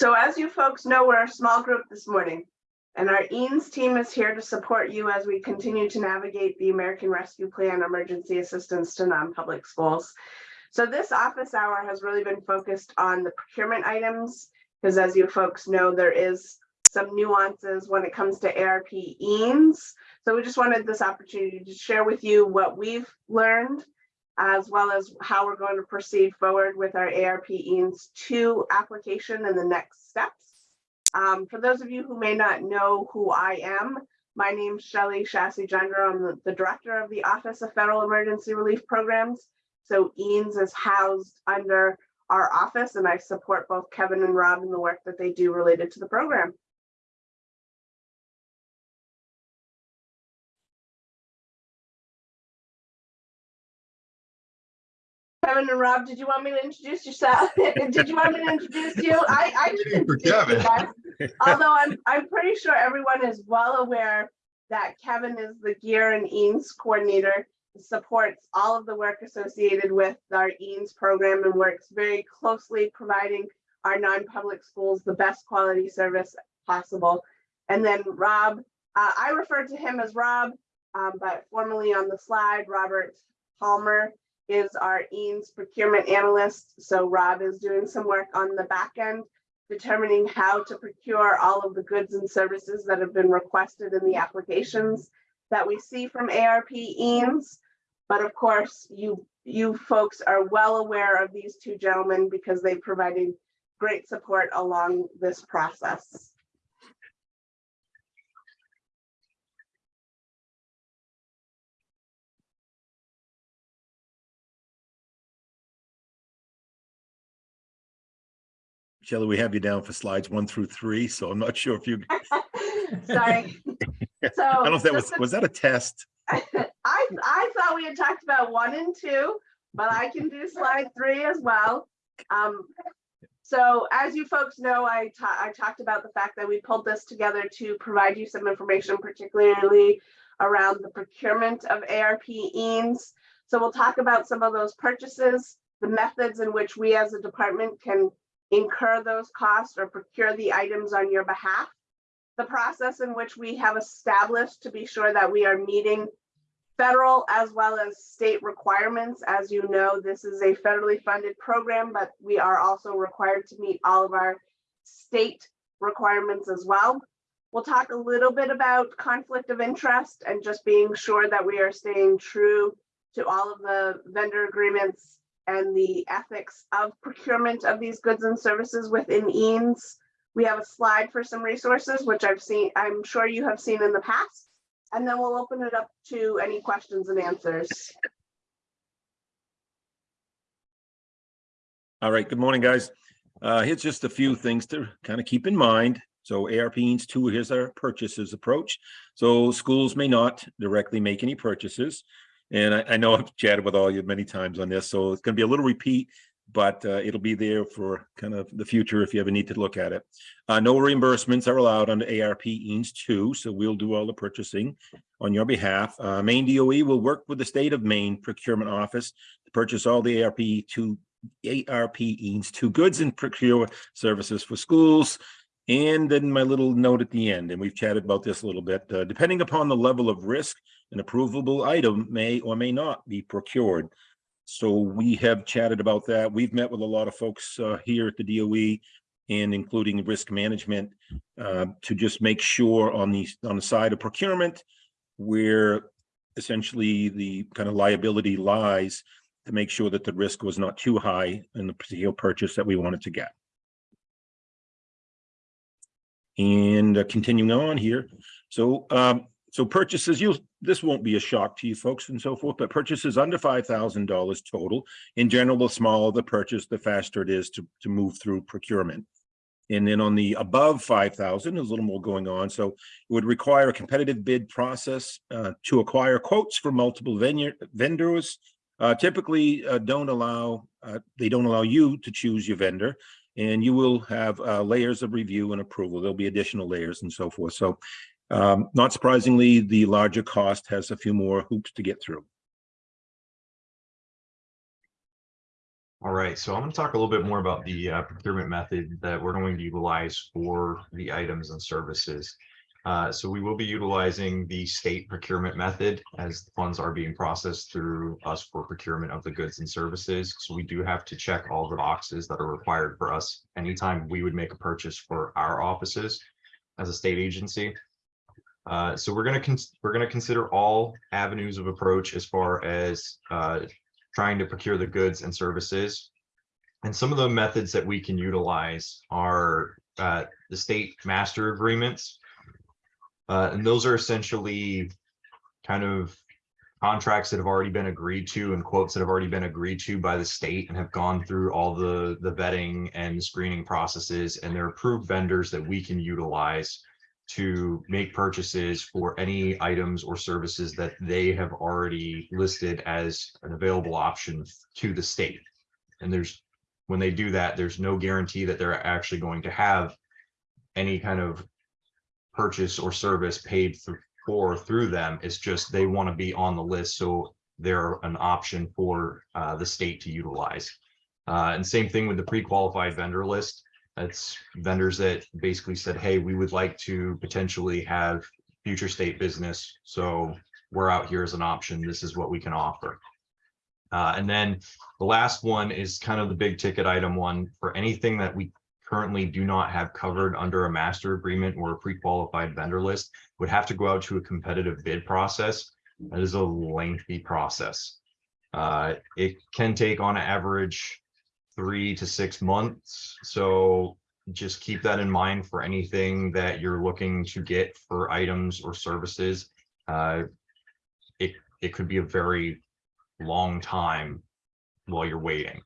So as you folks know, we're a small group this morning, and our EANS team is here to support you as we continue to navigate the American Rescue Plan emergency assistance to non-public schools. So this office hour has really been focused on the procurement items, because as you folks know, there is some nuances when it comes to ARP EANS. So we just wanted this opportunity to share with you what we've learned as well as how we're going to proceed forward with our ARP EANS 2 application and the next steps. Um, for those of you who may not know who I am, my name's Shelley Shassi Gender. I'm the, the director of the Office of Federal Emergency Relief Programs. So EANS is housed under our office and I support both Kevin and Rob in the work that they do related to the program. Kevin and Rob, did you want me to introduce yourself? Did you want me to introduce you? I, I can For introduce you Kevin. guys. Although I'm, I'm pretty sure everyone is well aware that Kevin is the GEER and EANS coordinator, supports all of the work associated with our EANS program and works very closely providing our non-public schools the best quality service possible. And then Rob, uh, I refer to him as Rob, um, but formally on the slide, Robert Palmer is our EANS procurement analyst. So Rob is doing some work on the back end, determining how to procure all of the goods and services that have been requested in the applications that we see from ARP EANS. But of course, you, you folks are well aware of these two gentlemen because they provided great support along this process. Shelley, we have you down for slides one through three, so I'm not sure if you, Sorry. So. I don't know if that was, a- was that a test? I, I thought we had talked about one and two, but I can do slide three as well. Um, so as you folks know, I ta- I talked about the fact that we pulled this together to provide you some information, particularly around the procurement of ARP EANS. So we'll talk about some of those purchases, the methods in which we as a department can incur those costs or procure the items on your behalf the process in which we have established to be sure that we are meeting federal as well as state requirements. As you know, this is a federally funded program, but we are also required to meet all of our state requirements as well. We'll talk a little bit about conflict of interest and just being sure that we are staying true to all of the vendor agreements and the ethics of procurement of these goods and services within EANS. We have a slide for some resources, which I've seen, I'm sure you have seen in the past. And then we'll open it up to any questions and answers. All right, good morning, guys. Uh, here's just a few things to kind of keep in mind. So ARP EANS two, here's our purchases approach. So schools may not directly make any purchases. And I, I know I've chatted with all you many times on this, so it's gonna be a little repeat, but uh, it'll be there for kind of the future if you ever need to look at it. Uh, no reimbursements are allowed under ARP EANS two, so we'll do all the purchasing on your behalf. Uh, Maine DOE will work with the state of Maine procurement office to purchase all the ARP two ARP EANS two goods and procure services for schools. And then my little note at the end, and we've chatted about this a little bit, uh, depending upon the level of risk, an approvable item may or may not be procured. So we have chatted about that. We've met with a lot of folks uh, here at the DOE and including risk management uh, to just make sure on the, on the side of procurement where essentially the kind of liability lies to make sure that the risk was not too high in the particular purchase that we wanted to get. And uh, continuing on here, so um, so purchases, you this won't be a shock to you folks and so forth, but purchases under five thousand dollars total. In general, the smaller the purchase, the faster it is to to move through procurement. And then on the above five thousand, there's a little more going on. So it would require a competitive bid process uh, to acquire quotes from multiple vendor vendors. Uh, typically, uh, don't allow uh, they don't allow you to choose your vendor, and you will have uh, layers of review and approval. There'll be additional layers and so forth. So um, not surprisingly, the larger cost has a few more hoops to get through. All right, so I'm going to talk a little bit more about the uh, procurement method that we're going to utilize for the items and services. Uh, So we will be utilizing the state procurement method as the funds are being processed through us for procurement of the goods and services. So we do have to check all the boxes that are required for us anytime we would make a purchase for our offices as a state agency. Uh, So we're going to, we're going to consider all avenues of approach as far as uh, trying to procure the goods and services. And some of the methods that we can utilize are uh, the state master agreements. Uh, and those are essentially kind of contracts that have already been agreed to and quotes that have already been agreed to by the state and have gone through all the, the vetting and screening processes and they're approved vendors that we can utilize to make purchases for any items or services that they have already listed as an available option to the state. And there's, when they do that, there's no guarantee that they're actually going to have any kind of purchase or service paid through for through them. It's just they want to be on the list, so they're an option for uh, the state to utilize. Uh, and same thing with the pre-qualified vendor list. That's vendors that basically said, hey, we would like to potentially have future state business. So we're out here as an option. This is what we can offer. Uh, and then the last one is kind of the big ticket item one for anything that we currently do not have covered under a master agreement or a pre-qualified vendor list would have to go out to a competitive bid process. That is a lengthy process. Uh, it can take on average three to six months. So just keep that in mind for anything that you're looking to get for items or services. Uh, it, it could be a very long time while you're waiting.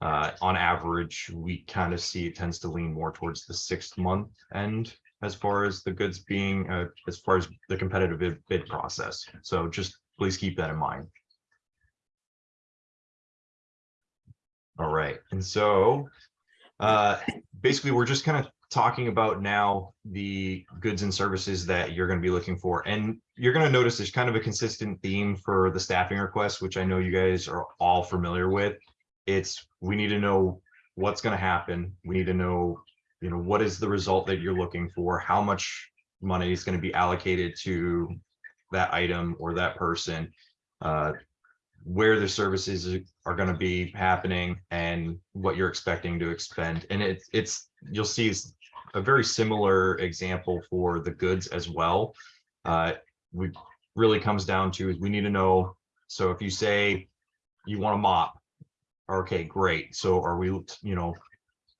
Uh, on average, we kind of see it tends to lean more towards the sixth month end as far as the goods being, uh, as far as the competitive bid process. So just please keep that in mind. All right, and so uh, basically, we're just kind of talking about now the goods and services that you're going to be looking for. And you're going to notice there's kind of a consistent theme for the staffing request, which I know you guys are all familiar with. It's we need to know what's going to happen. We need to know, you know, what is the result that you're looking for? How much money is going to be allocated to that item or that person? Uh, where the services are going to be happening and what you're expecting to expend. And it, it's, you'll see a very similar example for the goods as well. Uh, we really comes down to is we need to know. So if you say you want a mop, okay, great. So are we, you know,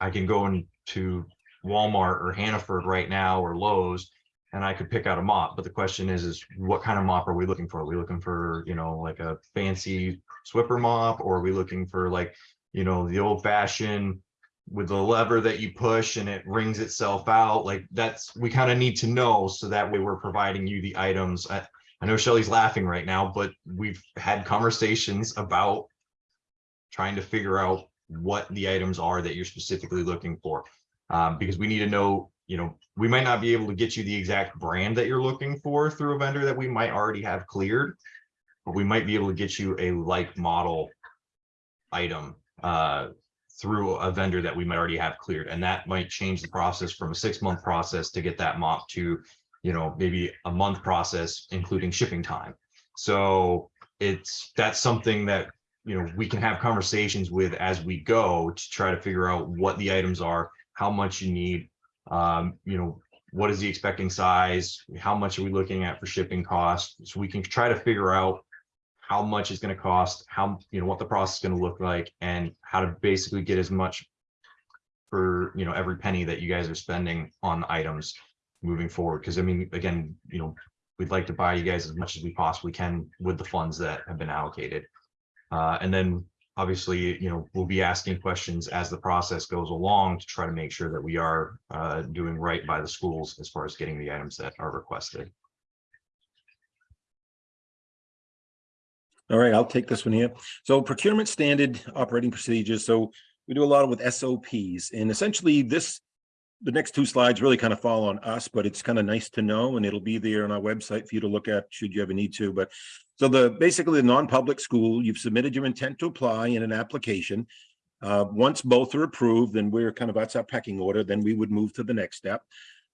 I can go into Walmart or Hannaford right now or Lowe's and I could pick out a mop. But the question is, is what kind of mop are we looking for? Are we looking for, you know, like a fancy Swiffer mop, or are we looking for like, you know, the old fashioned with the lever that you push and it wrings itself out? Like that's, we kind of need to know so that way we're providing you the items. I, I know Shelly's laughing right now, but we've had conversations about trying to figure out what the items are that you're specifically looking for. Um, because we need to know you know, we might not be able to get you the exact brand that you're looking for through a vendor that we might already have cleared, but we might be able to get you a like model item uh, through a vendor that we might already have cleared. And that might change the process from a six month process to get that mop to, you know, maybe a month process, including shipping time. So it's, that's something that, you know, we can have conversations with as we go to try to figure out what the items are, how much you need, um, you know, what is the expecting size? How much are we looking at for shipping costs? So we can try to figure out how much is going to cost, how, you know, what the process is going to look like and how to basically get as much for, you know, every penny that you guys are spending on items moving forward. Because I mean, again, you know, we'd like to buy you guys as much as we possibly can with the funds that have been allocated. Uh, and then obviously, you know, we'll be asking questions as the process goes along to try to make sure that we are uh, doing right by the schools as far as getting the items that are requested. All right, I'll take this one here. So procurement standard operating procedures. So we do a lot with SOPs and essentially this, the next two slides really kind of fall on us, but it's kind of nice to know and it'll be there on our website for you to look at should you ever need to. But so the basically the non-public school, you've submitted your intent to apply in an application. Uh, once both are approved, then we're kind of, that's our pecking order, then we would move to the next step.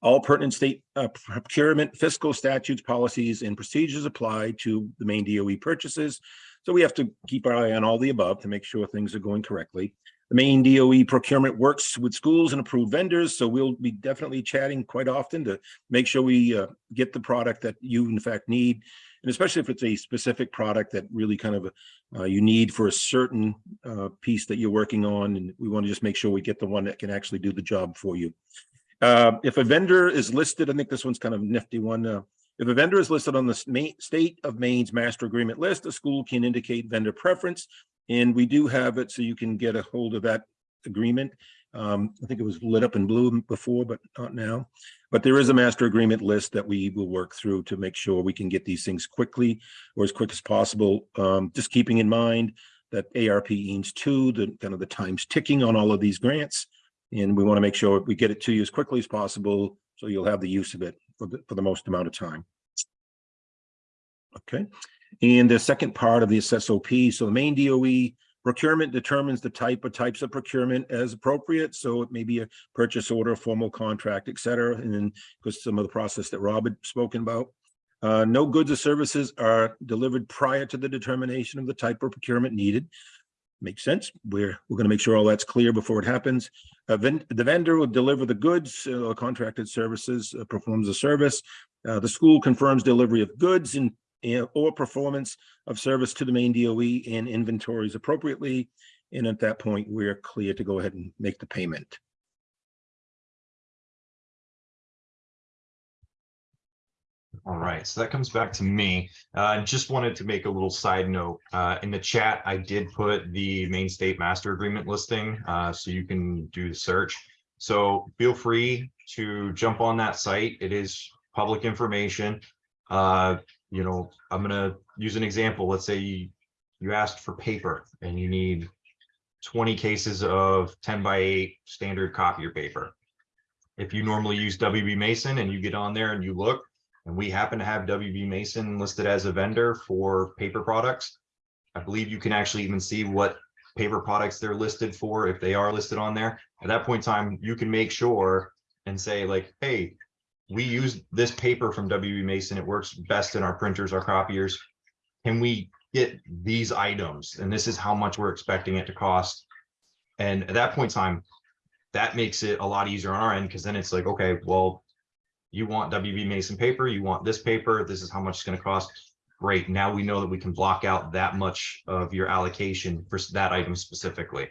All pertinent state uh, procurement, fiscal statutes, policies, and procedures apply to the Maine DOE purchases. So we have to keep our eye on all the above to make sure things are going correctly. The Maine DOE procurement works with schools and approved vendors, so we'll be definitely chatting quite often to make sure we uh, get the product that you in fact need. And especially if it's a specific product that really kind of uh, you need for a certain uh, piece that you're working on, and we want to just make sure we get the one that can actually do the job for you. Uh, if a vendor is listed, I think this one's kind of nifty one. Uh, if a vendor is listed on the state of Maine's master agreement list, the school can indicate vendor preference. And we do have it so you can get a hold of that agreement. Um, I think it was lit up in blue before, but not now. But there is a master agreement list that we will work through to make sure we can get these things quickly or as quick as possible. Um, just keeping in mind that ARP EANS two, the kind of the time's ticking on all of these grants. And we want to make sure we get it to you as quickly as possible, so you'll have the use of it for the, for the most amount of time. Okay, and the second part of the SSOP, so the Maine DOE procurement determines the type or types of procurement as appropriate. So it may be a purchase order, formal contract, et cetera. And then because some of the process that Rob had spoken about. Uh, no goods or services are delivered prior to the determination of the type of procurement needed. Makes sense. We're, we're going to make sure all that's clear before it happens. Uh, ven- the vendor will deliver the goods uh, or contracted services, uh, performs a service. Uh, the school confirms delivery of goods and- or performance of service to the Maine DOE and inventories appropriately. And at that point, we're clear to go ahead and make the payment. All right, so that comes back to me. Uh, just wanted to make a little side note. Uh, in the chat, I did put the Maine state master agreement listing, uh, so you can do the search. So feel free to jump on that site. It is public information. Uh, you know, I'm gonna use an example. Let's say you, you asked for paper and you need twenty cases of ten by eight standard copier paper. If you normally use WB Mason and you get on there and you look, and we happen to have WB Mason listed as a vendor for paper products. I believe you can actually even see what paper products they're listed for, if they are listed on there. At that point in time, you can make sure and say like, hey, we use this paper from WB Mason. It works best in our printers, our copiers. Can we get these items? And this is how much we're expecting it to cost. And at that point in time, that makes it a lot easier on our end because then it's like, okay, well, you want WB Mason paper, you want this paper, this is how much it's gonna cost. Great, now we know that we can block out that much of your allocation for that item specifically.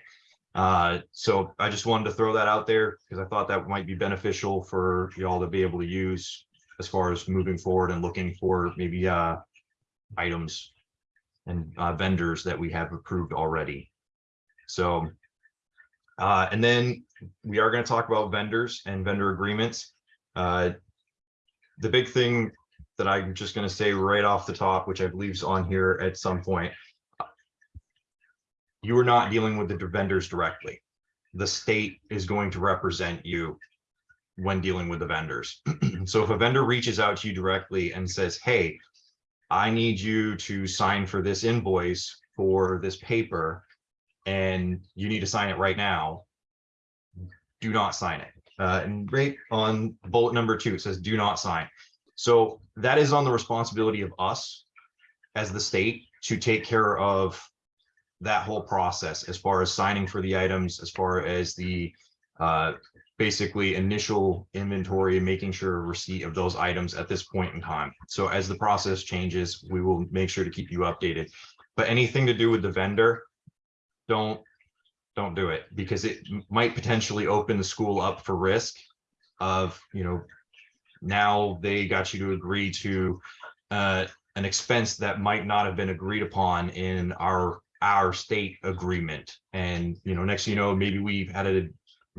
Uh, so I just wanted to throw that out there because I thought that might be beneficial for y'all to be able to use as far as moving forward and looking for maybe uh items and uh vendors that we have approved already. So uh, and then we are going to talk about vendors and vendor agreements. Uh, the big thing that I'm just going to say right off the top, which I believe is on here at some point. You are not dealing with the vendors directly. The state is going to represent you when dealing with the vendors. So if a vendor reaches out to you directly and says, hey, I need you to sign for this invoice for this paper and you need to sign it right now, do not sign it. Uh, and right on bullet number two, it says do not sign. So that is on the responsibility of us as the state to take care of that whole process as far as signing for the items, as far as the uh, basically initial inventory making sure receipt of those items at this point in time. So as the process changes, we will make sure to keep you updated. But anything to do with the vendor, don't don't do it because it might potentially open the school up for risk of, you know, now they got you to agree to uh, an expense that might not have been agreed upon in our our state agreement. And, you know, next you know, maybe we've had a, I'm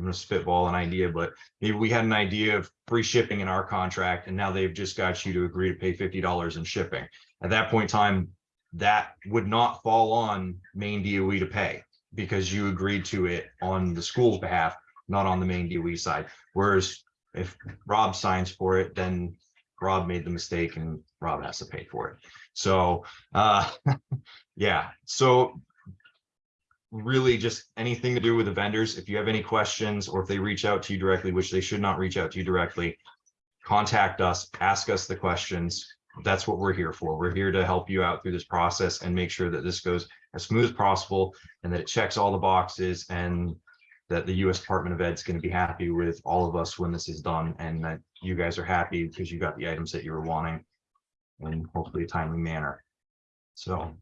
gonna spitball an idea, but maybe we had an idea of free shipping in our contract and now they've just got you to agree to pay fifty dollars in shipping. At that point in time, that would not fall on Maine DOE to pay because you agreed to it on the school's behalf, not on the Maine DOE side. Whereas if Rob signs for it, then Rob made the mistake and Rob has to pay for it. So, uh, yeah, so really just anything to do with the vendors. If you have any questions or if they reach out to you directly, which they should not reach out to you directly, contact us, ask us the questions. That's what we're here for. We're here to help you out through this process and make sure that this goes as smooth as possible and that it checks all the boxes and that the US Department of Ed is going to be happy with all of us when this is done and that you guys are happy because you got the items that you were wanting in hopefully a timely manner. So.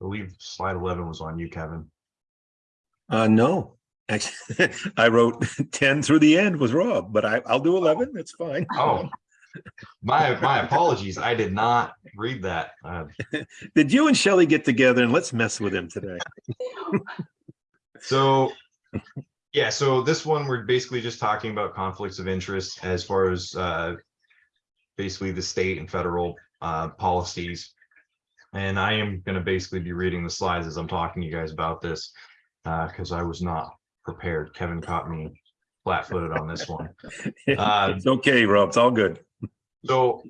Believe slide eleven was on you, Kevin. Uh, no, actually, I wrote ten through the end was Rob, but I, I'll do eleven, that's fine. Oh. My, my apologies. I did not read that. Uh, Did you and Shelley get together and let's mess with him today? So, yeah, so this one, we're basically just talking about conflicts of interest as far as uh, basically the state and federal uh, policies. And I am gonna basically be reading the slides as I'm talking to you guys about this, because I was not prepared. Kevin caught me flat-footed on this one. Uh, It's okay, Rob, it's all good. So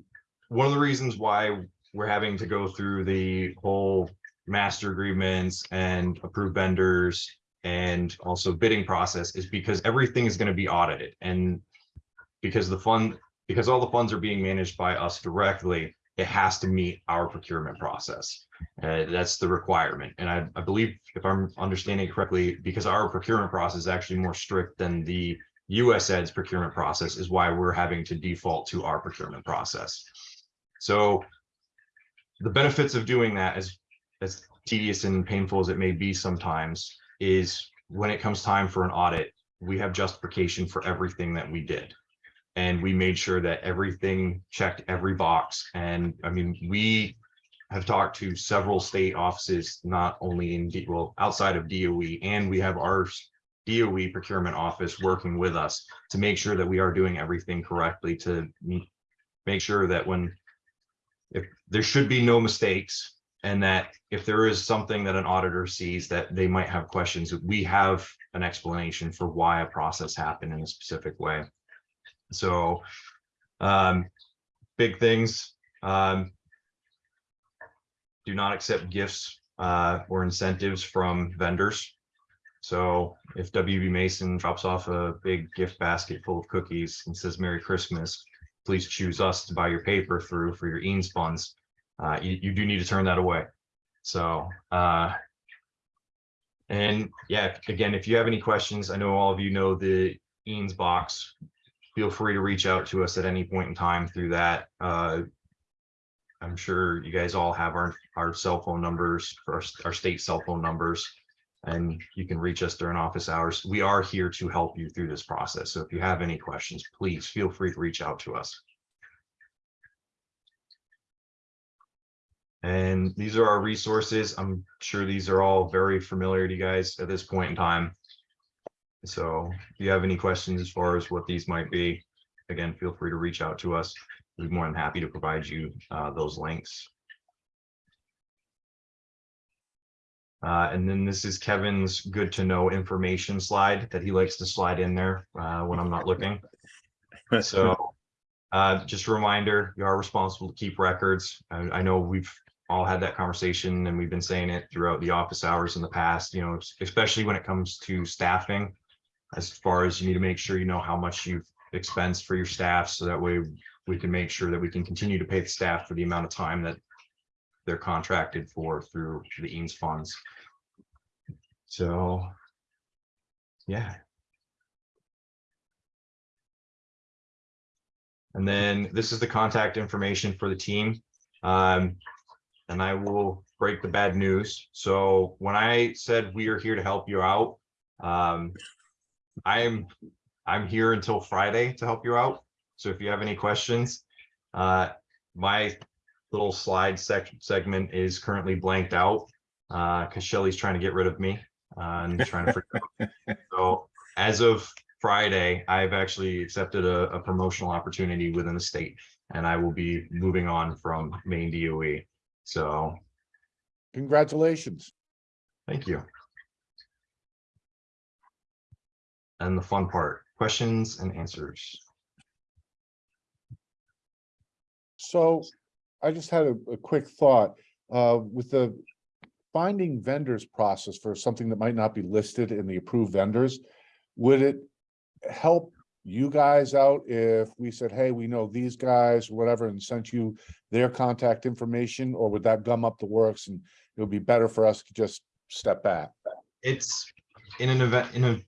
one of the reasons why we're having to go through the whole master agreements and approved vendors and also bidding process is because everything is going to be audited and because the fund, because all the funds are being managed by us directly, it has to meet our procurement process. Uh, that's the requirement. And I, I believe if I'm understanding correctly, because our procurement process is actually more strict than the US Ed's procurement process is why we're having to default to our procurement process. So the benefits of doing that, as, as tedious and painful as it may be sometimes, is when it comes time for an audit, we have justification for everything that we did. And we made sure that everything checked every box. And I mean, we have talked to several state offices, not only in, D- well, outside of DOE, and we have our DOE procurement office working with us to make sure that we are doing everything correctly to make sure that when if there should be no mistakes and that if there is something that an auditor sees that they might have questions, we have an explanation for why a process happened in a specific way. So um, big things, um, do not accept gifts uh, or incentives from vendors. So if WB Mason drops off a big gift basket full of cookies and says Merry Christmas, please choose us to buy your paper through for your EANS funds. Uh, you, you do need to turn that away. So, uh, and yeah, again, if you have any questions, I know all of you know the EANS box. Feel free to reach out to us at any point in time through that. Uh, I'm sure you guys all have our, our cell phone numbers, our, our state cell phone numbers and you can reach us during office hours. We are here to help you through this process. So if you have any questions, please feel free to reach out to us. And these are our resources. I'm sure these are all very familiar to you guys at this point in time. So if you have any questions as far as what these might be, again, feel free to reach out to us. We'd be more than happy to provide you uh, those links. Uh, and then this is Kevin's good to know information slide that he likes to slide in there uh, when I'm not looking. So uh, just a reminder, you are responsible to keep records. I, I know we've all had that conversation and we've been saying it throughout the office hours in the past, you know, especially when it comes to staffing. As far as you need to make sure you know how much you've expensed for your staff, so that way we can make sure that we can continue to pay the staff for the amount of time that they're contracted for through the EANS funds. So, yeah. And then this is the contact information for the team. Um, and I will break the bad news. So when I said we are here to help you out, um, I'm, I'm here until Friday to help you out. So if you have any questions, uh, my little slide sec segment is currently blanked out uh because Shelly's trying to get rid of me uh, and trying to figure out. So as of Friday, I've actually accepted a, a promotional opportunity within the state and I will be moving on from Maine DOE. So Congratulations. thank you. And the fun part, questions and answers. So I just had a, a quick thought, uh, with the finding vendors process for something that might not be listed in the approved vendors. Would it help you guys out if we said, hey, we know these guys, whatever, and sent you their contact information, or would that gum up the works and it would be better for us to just step back? It's in an event, in a,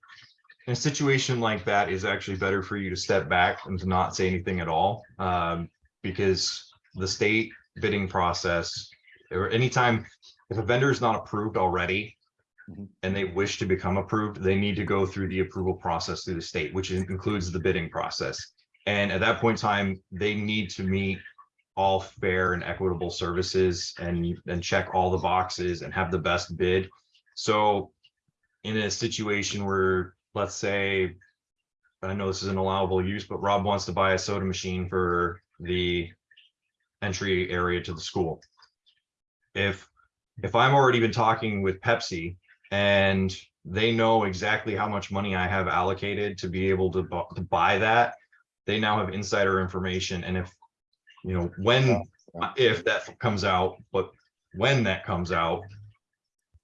in a situation like that is actually better for you to step back and to not say anything at all. Um, because the state bidding process, or anytime, if a vendor is not approved already. Mhm. And they wish to become approved, they need to go through the approval process through the state, which includes the bidding process. And at that point in time, they need to meet all fair and equitable services and, and check all the boxes and have the best bid. So in a situation where, let's say, I know this is an allowable use, but Rob wants to buy a soda machine for the entry area to the school. If, if I'm already been talking with Pepsi and they know exactly how much money I have allocated to be able to, bu- to buy that, they now have insider information. And if, you know, when, if that comes out, but when that comes out,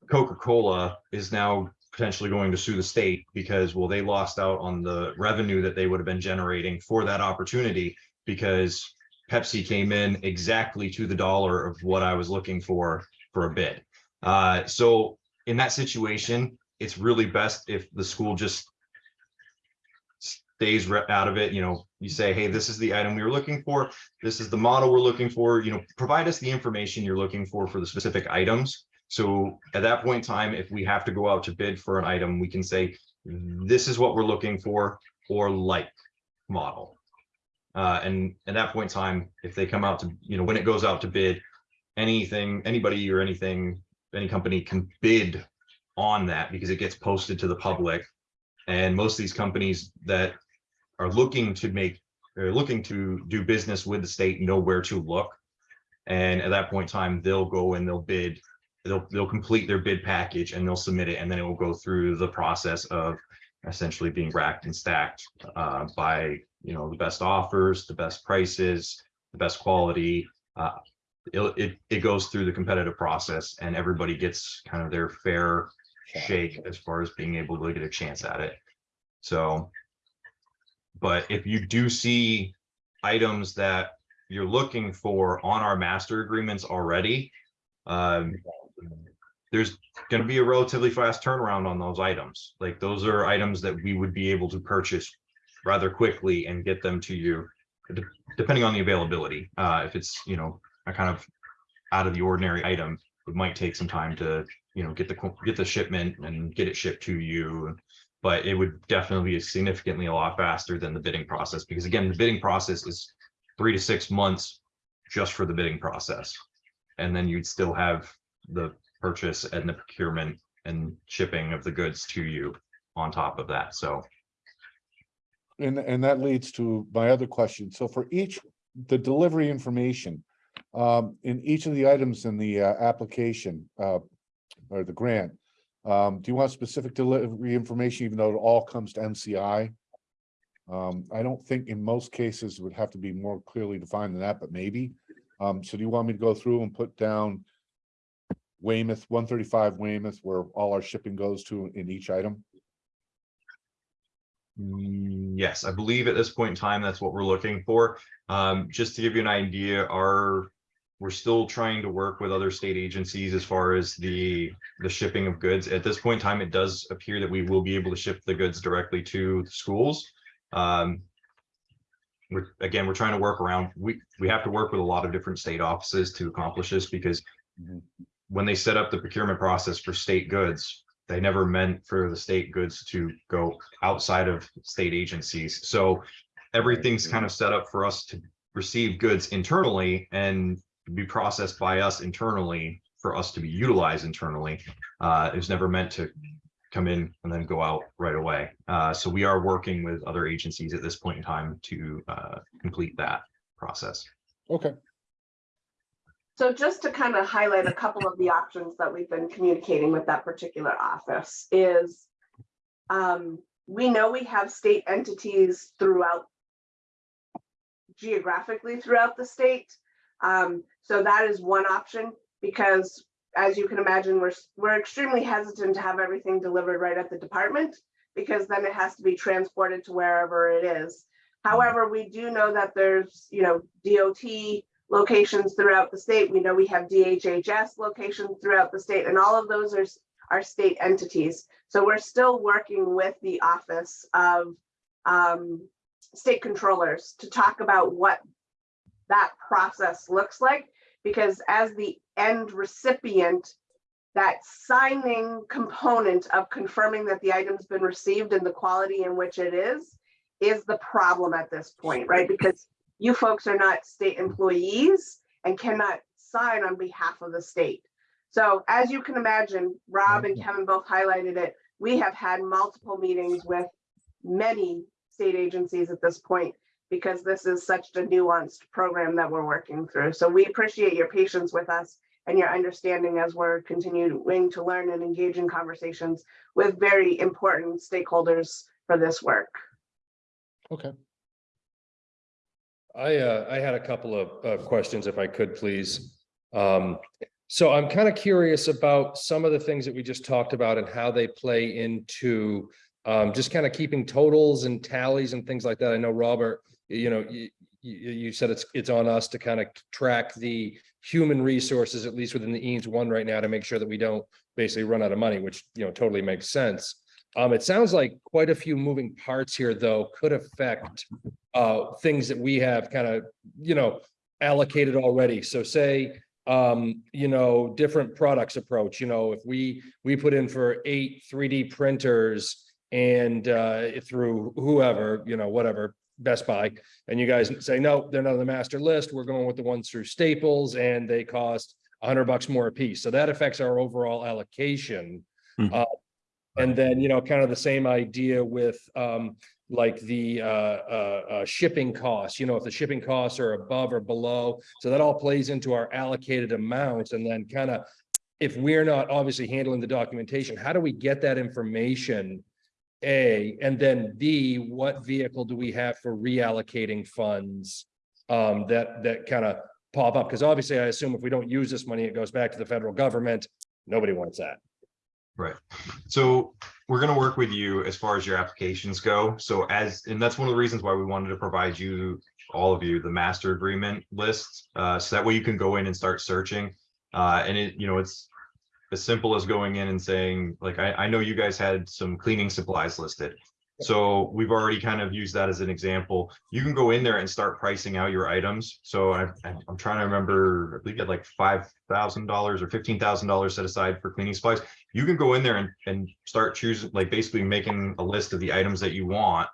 Coca-Cola is now potentially going to sue the state because, well, they lost out on the revenue that they would have been generating for that opportunity because Pepsi came in exactly to the dollar of what I was looking for for a bid. Uh, so in that situation, it's really best if the school just stays out of it, you know, you say, hey, this is the item we were looking for. This is the model we're looking for, you know, provide us the information you're looking for for the specific items. So at that point in time, if we have to go out to bid for an item, we can say, this is what we're looking for, or like model. Uh, and at that point in time, if they come out to, you know, when it goes out to bid, anything, anybody or anything, any company can bid on that because it gets posted to the public. And most of these companies that are looking to make, are looking to do business with the state know where to look. And at that point in time, they'll go and they'll bid, they'll, they'll complete their bid package and they'll submit it, and then it will go through the process of essentially being racked and stacked uh, by, you know, the best offers, the best prices, the best quality. Uh, It, it, it goes through the competitive process and everybody gets kind of their fair shake as far as being able to get a chance at it. So. But if you do see items that you're looking for on our master agreements already. Um. There's gonna be a relatively fast turnaround on those items. Like those are items that we would be able to purchase. Rather quickly and get them to you, depending on the availability. Uh, if it's, you know, a kind of. Out of the ordinary item, it might take some time to you know, get the, get the shipment and get it shipped to you. But it would definitely be significantly a lot faster than the bidding process, because again, the bidding process is three to six months just for the bidding process. And then you'd still have the purchase and the procurement and shipping of the goods to you on top of that, so. And, and that leads to my other question. So for each, the delivery information, um, in each of the items in the, uh, application, uh, or the grant, um, do you want specific delivery information, even though it all comes to MCI? Um, I don't think in most cases it would have to be more clearly defined than that, but maybe. Um, so do you want me to go through and put down Weymouth, one thirty-five Weymouth, where all our shipping goes to in each item? Mm, Yes, I believe at this point in time, that's what we're looking for. Um, just to give you an idea, our, we're still trying to work with other state agencies as far as the, the shipping of goods. At this point in time, it does appear that we will be able to ship the goods directly to the schools. Um, we're, again, we're trying to work around, we, we have to work with a lot of different state offices to accomplish this because Mhm. When they set up the procurement process for state goods, they never meant for the state goods to go outside of state agencies. So everything's kind of set up for us to receive goods internally and be processed by us internally for us to be utilized internally. Uh, it was never meant to come in and then go out right away. Uh, so we are working with other agencies at this point in time to uh, complete that process. Okay, So just to kind of highlight a couple of the options that we've been communicating with that particular office is um, we know we have state entities throughout geographically throughout the state. Um, so that is one option because as you can imagine, we're, we're extremely hesitant to have everything delivered right at the department because then it has to be transported to wherever it is. However, we do know that there's, you know, DOT locations throughout the state. We know we have DHHS locations throughout the state and all of those are, are state entities. So we're still working with the Office of um, State Controllers to talk about what that process looks like. Because as the end recipient, that signing component of confirming that the item's been received and the quality in which it is, is the problem at this point, right? Because you folks are not state employees and cannot sign on behalf of the state. So as you can imagine, Rob and Kevin both highlighted it. We have had multiple meetings with many state agencies at this point because this is such a nuanced program that we're working through. So we appreciate your patience with us and your understanding as we're continuing to learn and engage in conversations with very important stakeholders for this work. Okay. I, uh, I had a couple of, uh, questions if I could, please. Um, so I'm kind of curious about some of the things that we just talked about and how they play into um, just kind of keeping totals and tallies and things like that. I know Robert, you know, you, you, said it's, it's on us to kind of track the human resources, at least within the EANS one right now, to make sure that we don't basically run out of money, which, you know, totally makes sense. Um, it sounds like quite a few moving parts here, though, could affect uh, things that we have kind of, you know, allocated already. So say, um, you know, different products approach, you know, if we, we put in for eight 3D printers and uh, through whoever, you know, whatever, Best Buy, and you guys say, no, they're not on the master list. We're going with the ones through Staples and they cost a hundred bucks more a piece. So that affects our overall allocation. Hmm. Uh, And then, you know, kind of the same idea with um, like the uh, uh, uh, shipping costs, you know, if the shipping costs are above or below. So that all plays into our allocated amounts and then kind of, if we're not obviously handling the documentation, how do we get that information? A, and then B, what vehicle do we have for reallocating funds? Um, that, that kind of pop up? Because obviously I assume if we don't use this money, it goes back to the federal government. Nobody wants that. Right. So we're gonna work with you as far as your applications go. So as, and that's one of the reasons why we wanted to provide you, all of you, the master agreement list. Uh, so that way you can go in and start searching. Uh, and it, you know, it's as simple as going in and saying, like, I, I know you guys had some cleaning supplies listed. So we've already kind of used that as an example. You can go in there and start pricing out your items. So I, I'm trying to remember, I believe you had like five thousand dollars or fifteen thousand dollars set aside for cleaning supplies you can go in there and, and start choosing, like basically making a list of the items that you want.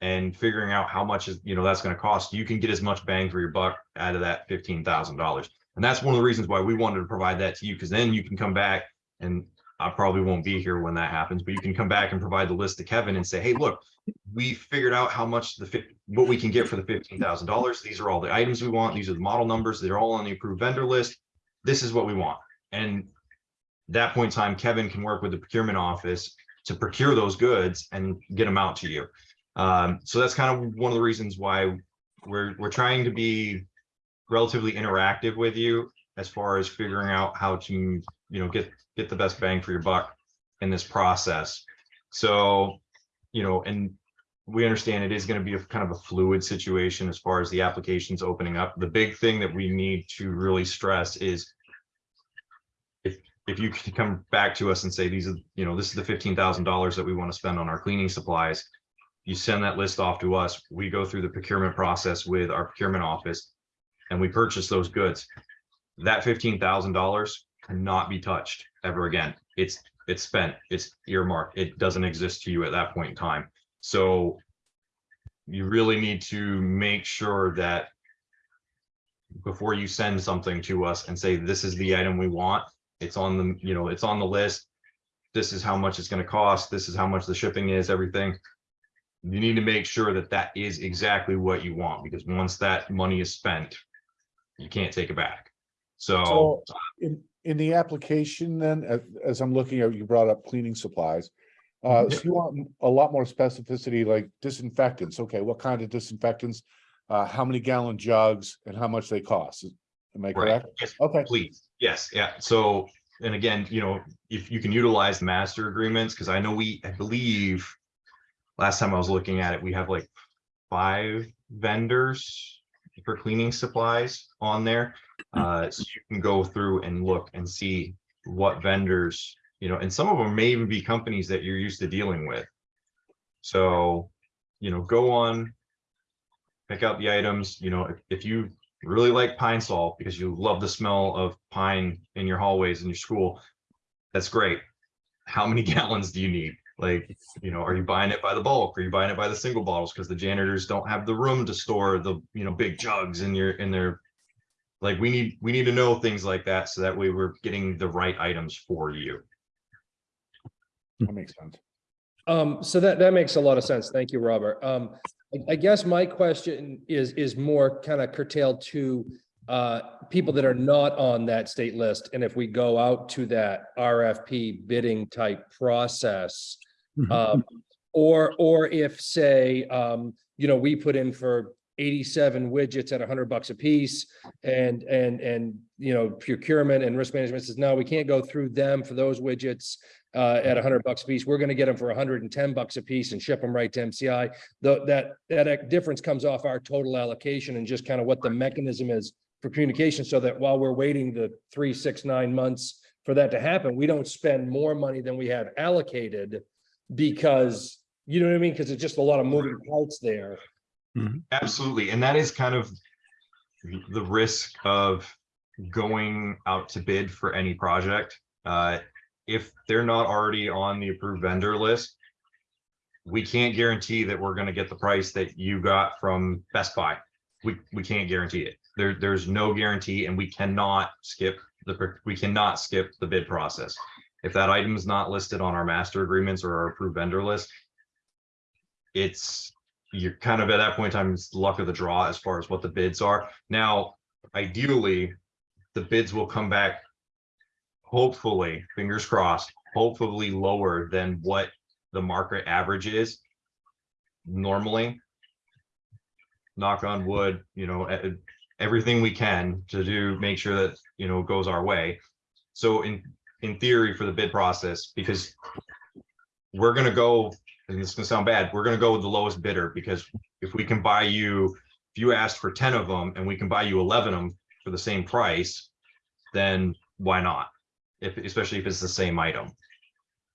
And figuring out how much is, you know, that's gonna cost. You can get as much bang for your buck out of that fifteen thousand dollars. And that's one of the reasons why we wanted to provide that to you, because then you can come back and I probably won't be here when that happens, but you can come back and provide the list to Kevin and say, hey, look, we figured out how much the, what we can get for the fifteen thousand dollars. These are all the items we want. These are the model numbers. They're all on the approved vendor list. This is what we want. And that point in time, Kevin can work with the procurement office to procure those goods and get them out to you. Um, so that's kind of one of the reasons why we're, we're trying to be relatively interactive with you as far as figuring out how to, you know, get, get the best bang for your buck in this process. So, you know, and we understand it is going to be a kind of a fluid situation as far as the applications opening up. The big thing that we need to really stress is if you can come back to us and say, these are, you know, this is the fifteen thousand dollars that we want to spend on our cleaning supplies. You send that list off to us, we go through the procurement process with our procurement office. And we purchase those goods. That fifteen thousand dollars cannot be touched ever again. It's, it's spent, it's earmarked, it doesn't exist to you at that point in time. So. You really need to make sure that. Before you send something to us and say, this is the item we want, it's on the, you know, it's on the list. This is how much it's gonna cost. This is how much the shipping is, everything. You need to make sure that that is exactly what you want, because once that money is spent, you can't take it back. So, So in, in the application then, as, as I'm looking at, you brought up cleaning supplies. Uh, so you want a lot more specificity, like disinfectants. Okay, what kind of disinfectants? Uh, how many gallon jugs and how much they cost? Am I Right, correct? yes, Okay, please, yes, yeah, so, and again, you know, if you can utilize the master agreements, because I know we, I believe. Last time I was looking at it, we have like five vendors for cleaning supplies on there. Uh, so you can go through and look and see what vendors, you know, and some of them may even be companies that you're used to dealing with. So, you know, go on. Pick out the items, you know, if, if you really like Pine-Sol because you love the smell of pine in your hallways in your school, that's great. How many gallons do you need? Like, you know, are you buying it by the bulk? Are you buying it by the single bottles? Because the janitors don't have the room to store the, you know, big jugs in your, in their. Like, we need, we need to know things like that, so that way we're getting the right items for you. that makes sense. Um, so that, that makes a lot of sense. Thank you, Robert. Um, I, I guess my question is, is more kind of curtailed to uh, people that are not on that state list. And if we go out to that RFP bidding type process, Mhm. um, or, or if say, um, you know, we put in for eighty-seven widgets at hundred bucks a piece and, and, and, you know, procurement and risk management says, no, we can't go through them for those widgets uh, at hundred bucks a piece. We're gonna get them for hundred and ten bucks a piece and ship them right to MCI. Though that, that difference comes off our total allocation and just kind of what the mechanism is for communication, so that while we're waiting the three, six, nine months for that to happen, we don't spend more money than we have allocated because, you know what I mean? Because it's just a lot of moving parts there. Absolutely, and that is kind of the risk of going out to bid for any project. Uh, if they're not already on the approved vendor list, we can't guarantee that we're gonna get the price that you got from Best Buy. We, we can't guarantee it. There, there's no guarantee and we cannot skip the, we cannot skip the bid process. If that item is not listed on our master agreements or our approved vendor list, it's, you're kind of at that point in time, it's luck of the draw as far as what the bids are. Now, ideally, the bids will come back. Hopefully, fingers crossed, hopefully lower than what the market average is. Normally. Knock on wood, you know, everything we can to do, make sure that, you know, goes our way. So in, in theory for the bid process, because. We're gonna go and this is gonna sound bad, we're gonna go with the lowest bidder because if we can buy you, if you asked for ten of them and we can buy you eleven of them for the same price, then why not? If, especially if it's the same item.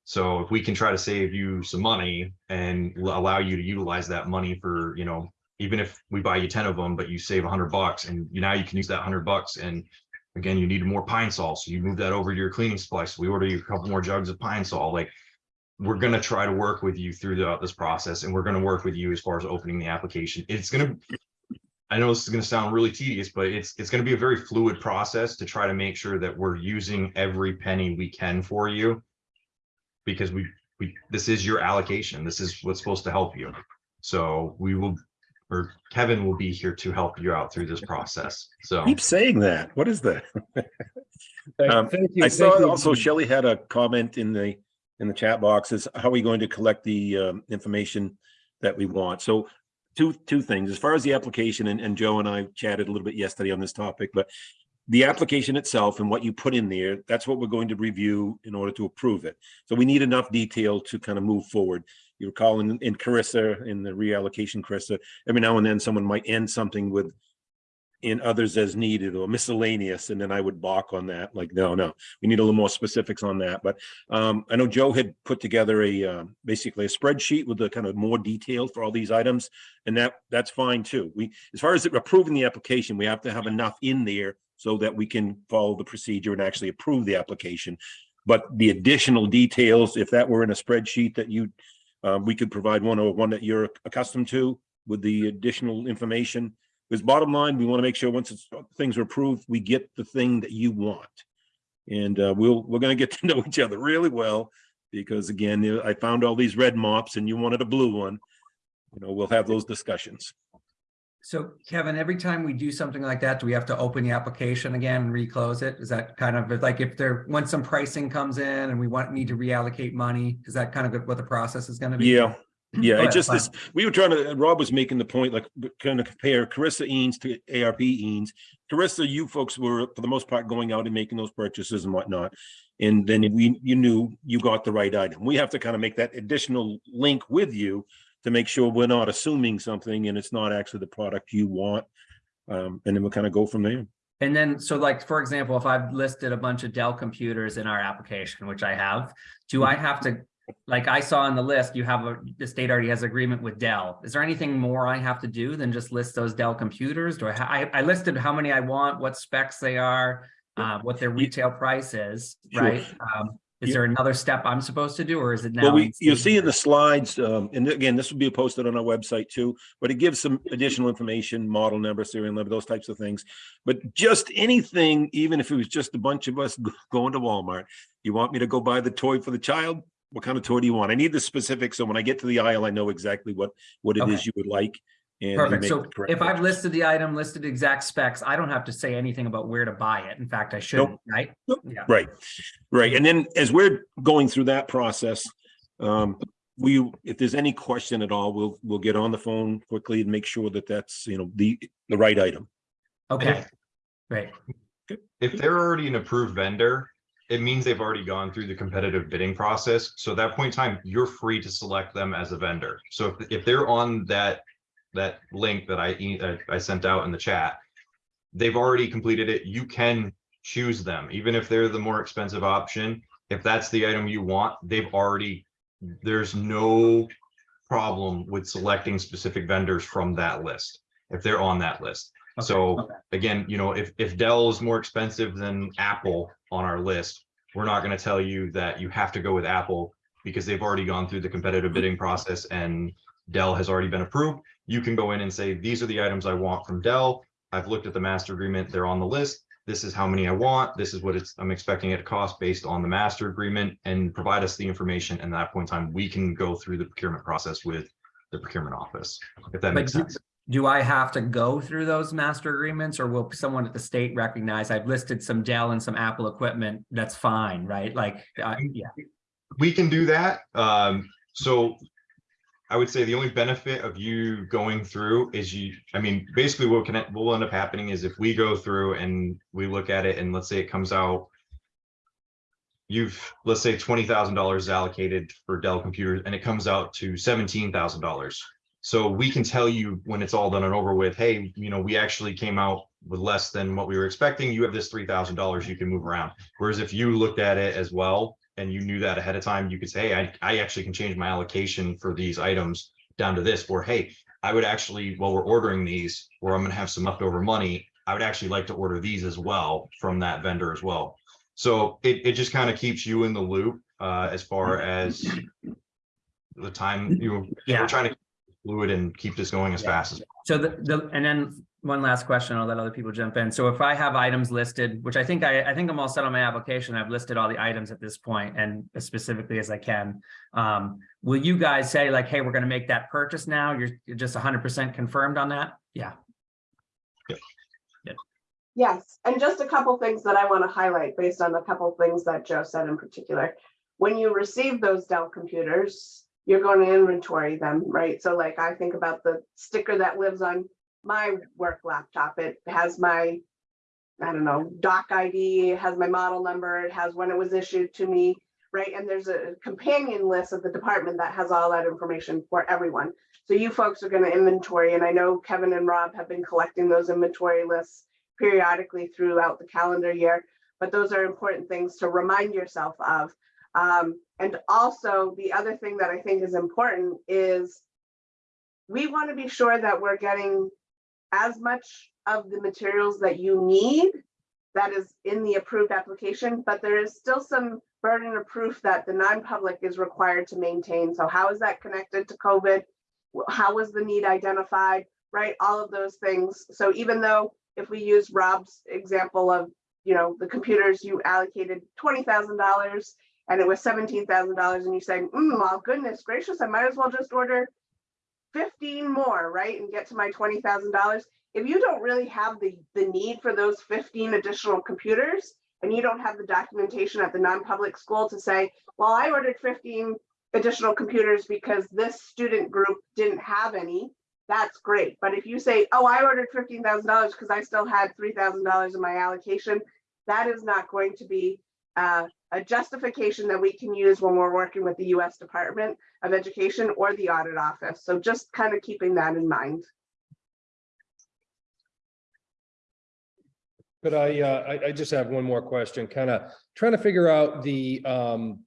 So if we can try to save you some money and allow you to utilize that money for, you know, even if we buy you ten of them, but you save a hundred bucks and you now you can use that hundred bucks and again, you need more Pine-Sol, so you move that over to your cleaning supply. So we order you a couple more jugs of Pine-Sol, like we're gonna try to work with you throughout this process and we're gonna work with you as far as opening the application. It's gonna. I know this is gonna sound really tedious, but it's, it's gonna be a very fluid process to try to make sure that we're using every penny we can for you. Because we, we, this is your allocation. This is what's supposed to help you. So we will, or Kevin will be here to help you out through this process. So. Keep saying that. What is that? Um, thank you. I thank saw you. also Shelley had a comment in the, in the chat box is how are we going to collect the um, information that we want? So two, two things, as far as the application and, and Joe and I chatted a little bit yesterday on this topic, but the application itself and what you put in there, that's what we're going to review in order to approve it. So we need enough detail to kind of move forward. You recall in, in CRRSA, in the reallocation CRRSA, every now and then someone might end something with in others as needed or miscellaneous, and then I would balk on that, like, no, no, we need a little more specifics on that, but um, I know Joe had put together a, um, basically a spreadsheet with the kind of more detail for all these items, and that, that's fine too. We, as far as approving the application, we have to have enough in there so that we can follow the procedure and actually approve the application. But the additional details, if that were in a spreadsheet that you, uh, we could provide one or one that you're accustomed to with the additional information, because bottom line, we want to make sure once it's, things are approved, we get the thing that you want. And uh, we'll, we're gonna get to know each other really well, because again, I found all these red mops and you wanted a blue one. You know, we'll have those discussions. So Kevin, every time we do something like that, do we have to open the application again and reclose it? Is that kind of like if there, once some pricing comes in and we want, need to reallocate money, is that kind of what the process is gonna be? Yeah, yeah, it ahead, just fine. this, uh, we were trying to, uh, Rob was making the point, like, kind of compare CRRSA EANS to ARP EANS. CRRSA, you folks were, for the most part, going out and making those purchases and whatnot. And then we, you knew you got the right item. We have to kind of make that additional link with you to make sure we're not assuming something and it's not actually the product you want. Um, and then we'll kind of go from there. And then, so like, for example, if I've listed a bunch of Dell computers in our application, which I have, do hmm. I have to, like I saw on the list, you have a, the state already has agreement with Dell. Is there anything more I have to do than just list those Dell computers? Do I, I, I listed how many I want, what specs they are, uh, what their retail price is, Sure. right? Um, is Yeah. there another step I'm supposed to do, or is it now? Well, we, you'll see in the slides, um, and again, this will be posted on our website too, but it gives some additional information, model number, serial number, those types of things. But just anything, even if it was just a bunch of us going to Walmart, you want me to go buy the toy for the child? What kind of toy do you want? I need the specifics, so when I get to the aisle, I know exactly what, what it Okay. is you would like. and Perfect. So the correct if I've listed the item, listed exact specs, I don't have to say anything about where to buy it. In fact, I shouldn't, right? Nope. Yeah. Right, right. And then as we're going through that process, um, we, if there's any question at all, we'll, we'll get on the phone quickly and make sure that that's, you know, the, the right item. Okay, great. If they're already an approved vendor, it means they've already gone through the competitive bidding process. So at that point in time, you're free to select them as a vendor. So if, if they're on that, that link that I, uh, I sent out in the chat, they've already completed it. You can choose them, even if they're the more expensive option. If that's the item you want, they've already, there's no problem with selecting specific vendors from that list, if they're on that list. Okay, So okay. again, you know, if, if Dell is more expensive than Apple on our list, we're not gonna tell you that you have to go with Apple because they've already gone through the competitive bidding process and Dell has already been approved. You can go in and say, these are the items I want from Dell. I've looked at the master agreement, they're on the list. This is how many I want. This is what it's, I'm expecting it to cost based on the master agreement and provide us the information. And at that point in time, we can go through the procurement process with the procurement office, if that But makes do- sense. Do I have to go through those master agreements or will someone at the state recognize I've listed some Dell and some Apple equipment? That's fine, right? Like, uh, yeah, we can do that. Um, so I would say the only benefit of you going through is you, I mean, basically what can, what will end up happening is if we go through and we look at it and let's say it comes out. You've, let's say twenty thousand dollars allocated for Dell computers and it comes out to seventeen thousand dollars. So we can tell you when it's all done and over with, hey, you know, we actually came out with less than what we were expecting. You have this three thousand dollars you can move around. Whereas if you looked at it as well and you knew that ahead of time, you could say, hey, I, I actually can change my allocation for these items down to this, or hey, I would actually, while we're ordering these, where I'm gonna have some leftover money, I would actually like to order these as well from that vendor as well. So it, it just kind of keeps you in the loop, uh, as far as the time, you, know, yeah. we're trying to fluid and keep this going as Yeah. fast as. Possible. So the, the, and then one last question, I'll let other people jump in. So if I have items listed, which I think I, I think I'm all set on my application, I've listed all the items at this point and as specifically as I can. Um, will you guys say like, hey, we're gonna make that purchase now? You're you're just hundred percent confirmed on that? Yeah, Yes, and just a couple things that I want to highlight based on a couple things that Joe said in particular. When you receive those Dell computers, you're going to inventory them, right? So like I think about the sticker that lives on my work laptop. It has my, I don't know, doc ID, it has my model number, it has when it was issued to me, right? And there's a companion list of the department that has all that information for everyone. So you folks are going to inventory, and I know Kevin and Rob have been collecting those inventory lists periodically throughout the calendar year, but those are important things to remind yourself of. Um, and also the other thing that I think is important is we want to be sure that we're getting as much of the materials that you need that is in the approved application, but there is still some burden of proof that the non-public is required to maintain. So how is that connected to COVID? How was the need identified, right? All of those things. So even though if we use Rob's example of, you know, the computers, you allocated twenty thousand dollars and it was seventeen thousand dollars and you say, mm, well, goodness gracious, I might as well just order fifteen more, right, and get to my twenty thousand dollars, if you don't really have the, the need for those fifteen additional computers, and you don't have the documentation at the non-public school to say, well, I ordered fifteen additional computers because this student group didn't have any, that's great. But if you say, oh, I ordered fifteen thousand dollars because I still had three thousand dollars in my allocation, that is not going to be uh, a justification that we can use when we're working with the US Department of Education or the audit office. So just kind of keeping that in mind. But I, uh, I, I just have one more question, kind of trying to figure out the, um,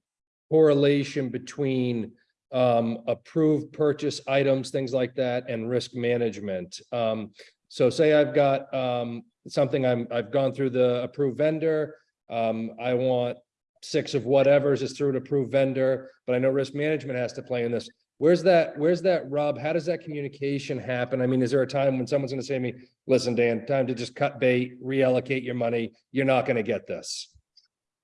correlation between, um, approved purchase items, things like that, and risk management. Um, so say I've got, um, something I'm, I've gone through the approved vendor. Um, I want six of whatever's is through an approved vendor, but I know risk management has to play in this. Where's that, where's that rub? How does that communication happen? I mean, is there a time when someone's gonna say to me, listen, Dan, time to just cut bait, reallocate your money. You're not gonna get this.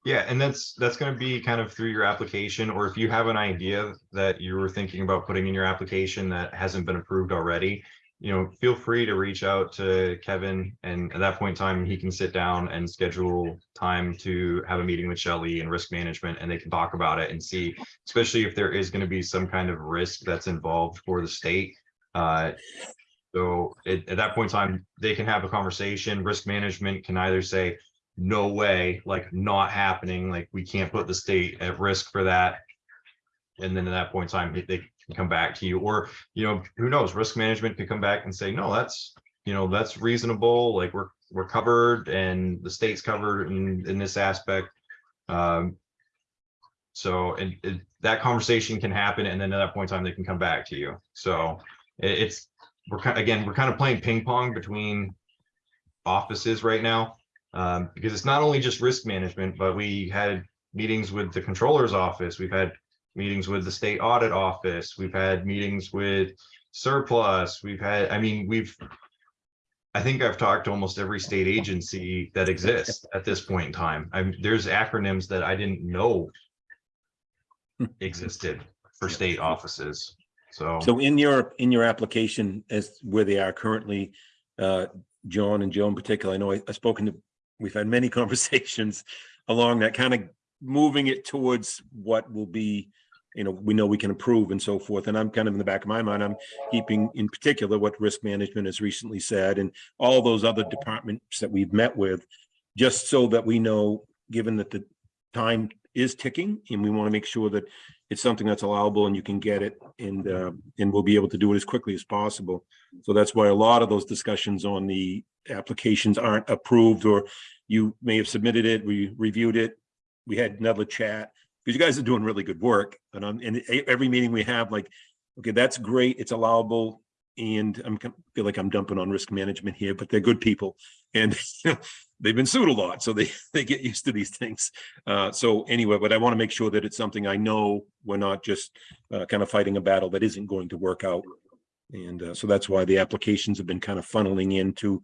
Yeah, and that's, that's gonna be kind of through your application, or if you have an idea that you were thinking about putting in your application that hasn't been approved already, you know, feel free to reach out to Kevin, and at that point in time, he can sit down and schedule time to have a meeting with Shelley and risk management, and they can talk about it and see, especially if there is gonna be some kind of risk that's involved for the state. Uh, so at, at that point in time, they can have a conversation. Risk management can either say, no way, like not happening, like we can't put the state at risk for that. And then at that point in time, they come back to you, or, you know, who knows, risk management could come back and say, no, that's, you know, that's reasonable, like we're, we're covered and the state's covered in, in this aspect. Um. So, and, that conversation can happen, and then at that point in time, they can come back to you, so it- it's, we're kind, again, we're kind of playing ping pong between offices right now. Um, because it's not only just risk management, but we had meetings with the controller's office. We've had meetings with the state audit office. We've had meetings with surplus. We've had, I mean, we've I think I've talked to almost every state agency that exists at this point in time. I'm, there's acronyms that I didn't know existed for state offices. So, So in your, in your application as where they are currently, uh, John and Joe in particular, I know I- I've spoken to, we've had many conversations along that kind of moving it towards what will be, you know, we know we can improve and so forth. And I'm kind of in the back of my mind, I'm keeping in particular what risk management has recently said and all those other departments that we've met with, just so that we know, given that the time is ticking and we want to make sure that it's something that's allowable and you can get it and, uh, and we'll be able to do it as quickly as possible. So that's why a lot of those discussions on the applications aren't approved or you may have submitted it, we reviewed it. We had another chat, because you guys are doing really good work. And and e- every meeting we have, like, okay, that's great, it's allowable. And I'm, kind- feel like I'm dumping on risk management here, but they're good people. And they've been sued a lot, so they, they get used to these things. Uh, so anyway, but I want to make sure that it's something I know we're not just uh, kind of fighting a battle that isn't going to work out. And uh, so that's why the applications have been kind of funneling into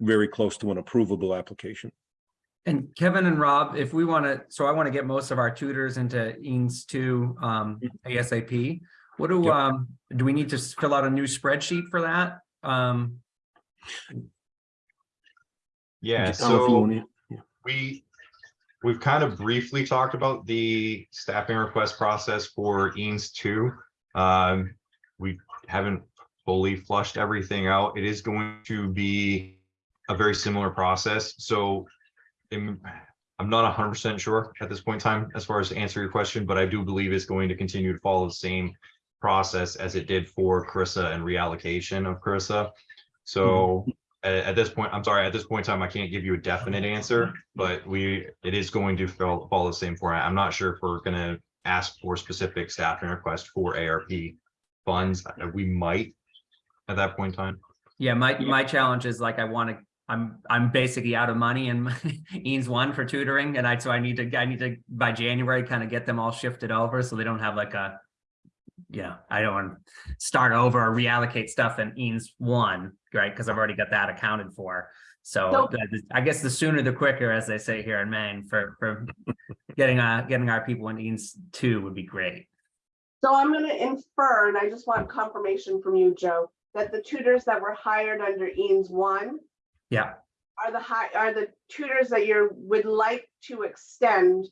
very close to an approvable application. And Kevin and Rob, if we want to, so I want to get most of our tutors into EANS two um ASAP. What do, Yep. um, do we need to fill out a new spreadsheet for that? Um, yeah, Just, you so. wanna- We, we've kind of briefly talked about the staffing request process for EANS two. Um, we haven't fully flushed everything out. It is going to be a very similar process, so I'm, not hundred percent sure at this point in time as far as to answer your question, but I do believe it's going to continue to follow the same process as it did for CRRSA and reallocation of CRRSA. So hmm. at, at this point, I'm sorry, at this point in time, I can't give you a definite answer, but we, it is going to follow, follow the same format. I'm not sure if we're gonna ask for specific staffing request for ARP funds. We might at that point in time. yeah, my, my challenge is like, I want to, I'm, I'm basically out of money and EANS one for tutoring and I, so I need to, I need to, by January, kind of get them all shifted over so they don't have like a yeah, I don't want to start over or reallocate stuff in EANS one, right? Because I've already got that accounted for. So So- the- I guess the sooner the quicker, as they say here in Maine, for, for getting, uh, getting our people in EANS two would be great. So I'm gonna infer, and I just want confirmation from you, Joe, that the tutors that were hired under Eames one Yeah, are the high, are the tutors that you would like to extend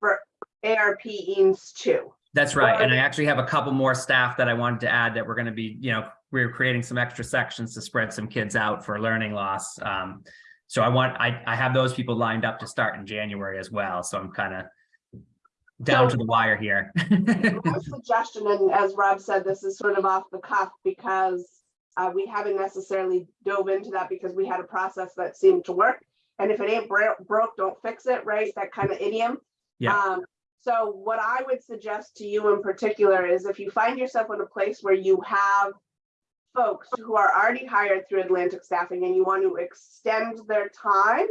for ARP Eames too? that's right. And I actually have a couple more staff that I wanted to add that we're gonna be, you know, we're creating some extra sections to spread some kids out for learning loss. Um, so I want, I, I have those people lined up to start in January as well, so I'm kind of down to the wire here. My suggestion, and as Rob said, this is sort of off the cuff because uh, we haven't necessarily dove into that because we had a process that seemed to work. And if it ain't bro- broke, don't fix it, right? That kind of idiom. Yeah. Um, so what I would suggest to you in particular is if you find yourself in a place where you have folks who are already hired through Atlantic Staffing and you want to extend their time,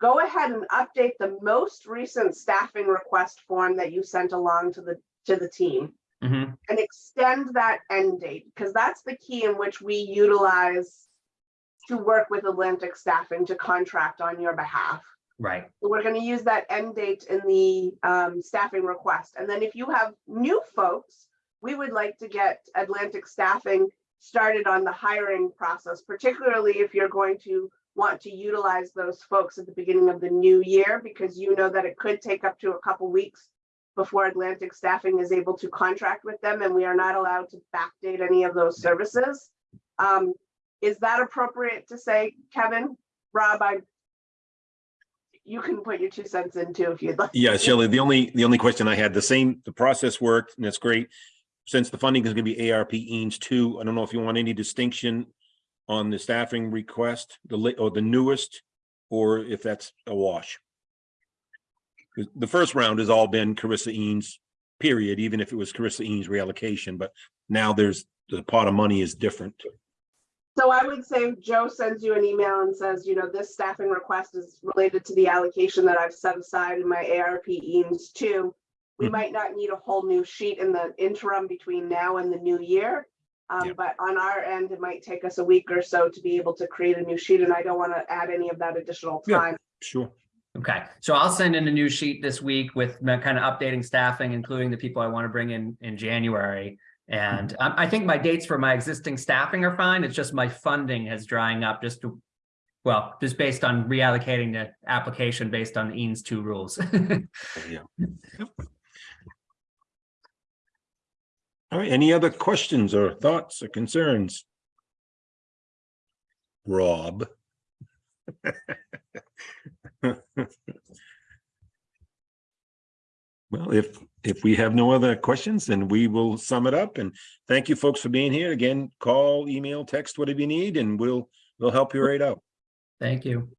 go ahead and update the most recent staffing request form that you sent along to the, to the team Mhm, and extend that end date, because that's the key in which we utilize to work with Atlantic staffing to contract on your behalf. Right, So We're gonna use that end date in the um, staffing request. And then if you have new folks, we would like to get Atlantic staffing started on the hiring process, particularly if you're going to want to utilize those folks at the beginning of the new year, because you know that it could take up to a couple weeks before Atlantic staffing is able to contract with them, and we are not allowed to backdate any of those services. Um, Is that appropriate to say, Kevin? Rob, I you can put your two cents in too if you'd like. Yeah, Shelley, the only, the only question I had, the same, the process worked and that's great. Since the funding is gonna be ARP EANS two, I don't know if you want any distinction on the staffing request, the or the newest, or if that's a wash. The first round has all been CRRSA EANS, period, even if it was CRRSA EANS reallocation, but now there's, the pot of money is different. So I would say if Joe sends you an email and says, you know, this staffing request is related to the allocation that I've set aside in my ARP EANS two. We Mhm. might not need a whole new sheet in the interim between now and the new year. Um, Yeah. but on our end, it might take us a week or so to be able to create a new sheet and I don't want to add any of that additional Yeah. time. Sure. Okay. So I'll send in a new sheet this week with kind of updating staffing, including the people I want to bring in in January. And um, I think my dates for my existing staffing are fine. It's just my funding is drying up just to, well, just based on reallocating the application based on EANS two rules. Yeah. All right, any other questions or thoughts or concerns? Rob? Well, if, if we have no other questions, then we will sum it up and thank you folks for being here. Again, call, email, text, whatever you need, and we'll, we'll help you right out. Thank you.